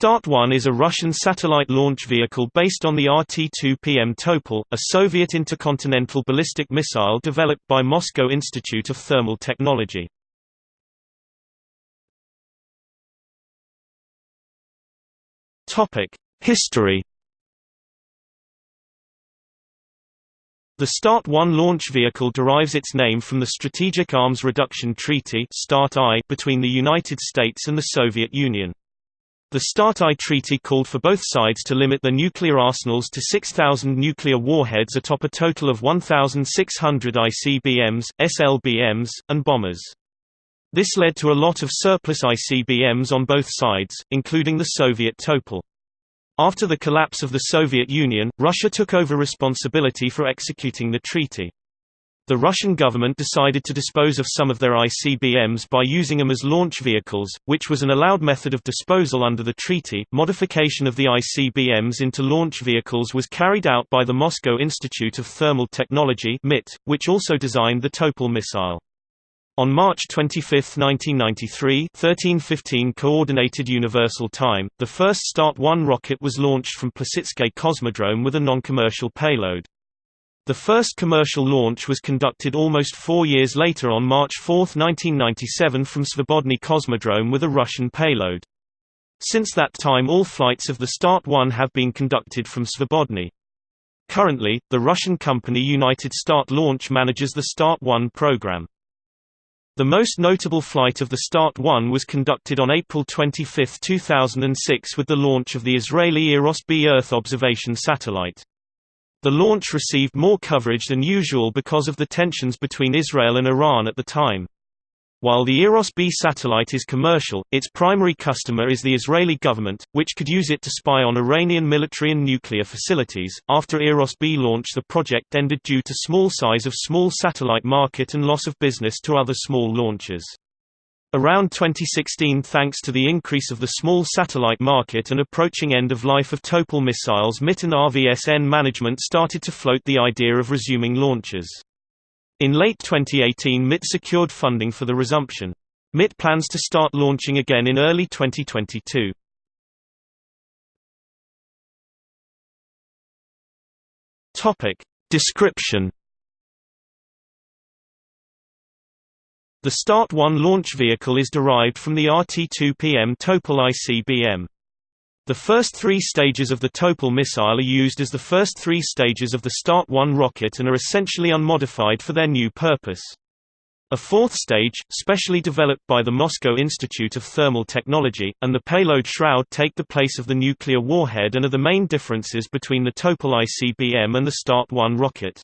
Start-1 is a Russian satellite launch vehicle based on the RT-2PM Topol, a Soviet intercontinental ballistic missile developed by Moscow Institute of Thermal Technology. History The Start-1 launch vehicle derives its name from the Strategic Arms Reduction Treaty between the United States and the Soviet Union. The START-I treaty called for both sides to limit their nuclear arsenals to 6,000 nuclear warheads atop a total of 1,600 ICBMs, SLBMs, and bombers. This led to a lot of surplus ICBMs on both sides, including the Soviet Topol. After the collapse of the Soviet Union, Russia took over responsibility for executing the treaty. The Russian government decided to dispose of some of their ICBMs by using them as launch vehicles, which was an allowed method of disposal under the treaty. Modification of the ICBMs into launch vehicles was carried out by the Moscow Institute of Thermal Technology (MIT), which also designed the Topol missile. On March 25, 1993 1315 Coordinated Universal Time, the first Start-1 rocket was launched from Plesetsk Cosmodrome with a non-commercial payload. The first commercial launch was conducted almost four years later on March 4, 1997 from Svobodny Cosmodrome with a Russian payload. Since that time all flights of the Start-1 have been conducted from Svobodny. Currently, the Russian company United Start Launch manages the Start-1 program. The most notable flight of the Start-1 was conducted on April 25, 2006 with the launch of the Israeli Eros-B Earth observation satellite. The launch received more coverage than usual because of the tensions between Israel and Iran at the time. While the Eros-B satellite is commercial, its primary customer is the Israeli government, which could use it to spy on Iranian military and nuclear facilities. After Eros-B launch the project ended due to small size of small satellite market and loss of business to other small launchers. Around 2016 thanks to the increase of the small satellite market and approaching end of life of Topol missiles MIT and RVSN management started to float the idea of resuming launches. In late 2018 MIT secured funding for the resumption. MIT plans to start launching again in early 2022. Topic. Description The Start-1 launch vehicle is derived from the RT-2PM Topol ICBM. The first three stages of the Topol missile are used as the first three stages of the Start-1 rocket and are essentially unmodified for their new purpose. A fourth stage, specially developed by the Moscow Institute of Thermal Technology, and the payload shroud take the place of the nuclear warhead and are the main differences between the Topol ICBM and the Start-1 rocket.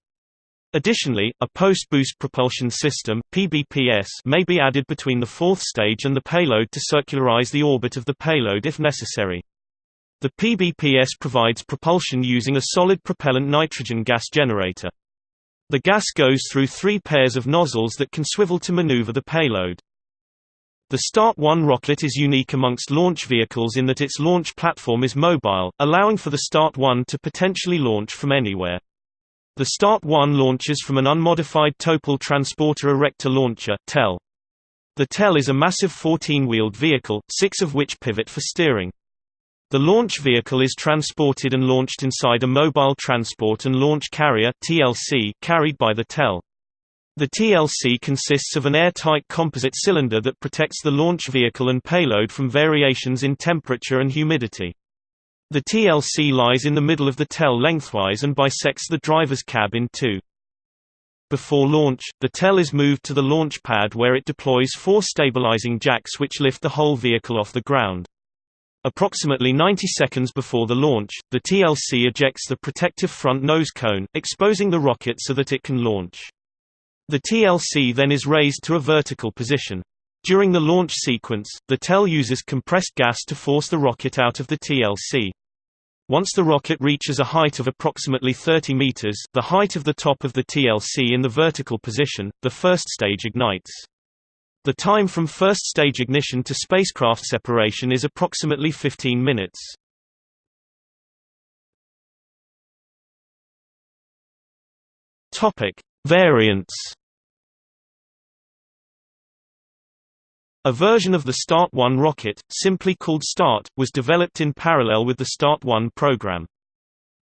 Additionally, a post-boost propulsion system PBPS may be added between the fourth stage and the payload to circularize the orbit of the payload if necessary. The PBPS provides propulsion using a solid propellant nitrogen gas generator. The gas goes through three pairs of nozzles that can swivel to maneuver the payload. The Start-1 rocket is unique amongst launch vehicles in that its launch platform is mobile, allowing for the Start-1 to potentially launch from anywhere. The Start-1 launches from an unmodified Topol Transporter Erector Launcher TEL. The TEL is a massive 14-wheeled vehicle, six of which pivot for steering. The launch vehicle is transported and launched inside a Mobile Transport and Launch Carrier (TLC) carried by the TEL. The TLC consists of an airtight composite cylinder that protects the launch vehicle and payload from variations in temperature and humidity. The TLC lies in the middle of the TEL lengthwise and bisects the driver's cab in two. Before launch, the TEL is moved to the launch pad where it deploys four stabilizing jacks which lift the whole vehicle off the ground. Approximately 90 seconds before the launch, the TLC ejects the protective front nose cone, exposing the rocket so that it can launch. The TLC then is raised to a vertical position. During the launch sequence, the TEL uses compressed gas to force the rocket out of the TLC. Once the rocket reaches a height of approximately 30 meters, the height of the top of the TLC in the vertical position, the first stage ignites. The time from first stage ignition to spacecraft separation is approximately 15 minutes. Topic: Variants. A version of the Start 1 rocket, simply called Start, was developed in parallel with the Start 1 program.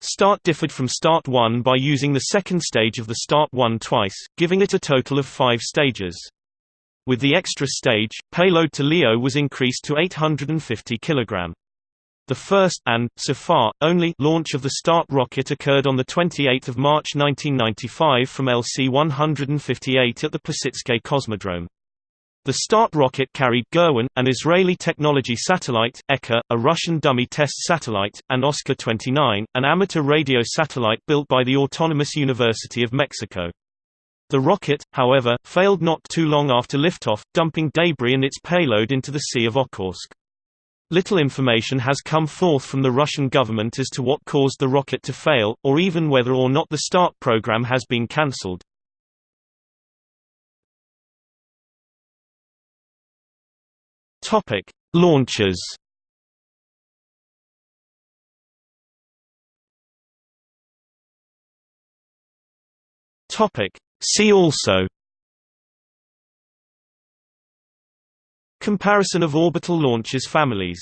Start differed from Start 1 by using the second stage of the Start 1 twice, giving it a total of five stages. With the extra stage, payload to LEO was increased to 850 kg. The first and, so far, only launch of the Start rocket occurred on 28 March 1995 from LC-158 at the Plesetsk Cosmodrome. The Start rocket carried Gurwin, an Israeli technology satellite, Eka, a Russian dummy test satellite, and Oscar-29, an amateur radio satellite built by the Autonomous University of Mexico. The rocket, however, failed not too long after liftoff, dumping debris and its payload into the Sea of Okhotsk. Little information has come forth from the Russian government as to what caused the rocket to fail, or even whether or not the START program has been cancelled. Topic: Launches. Topic: See also. Comparison of orbital launches families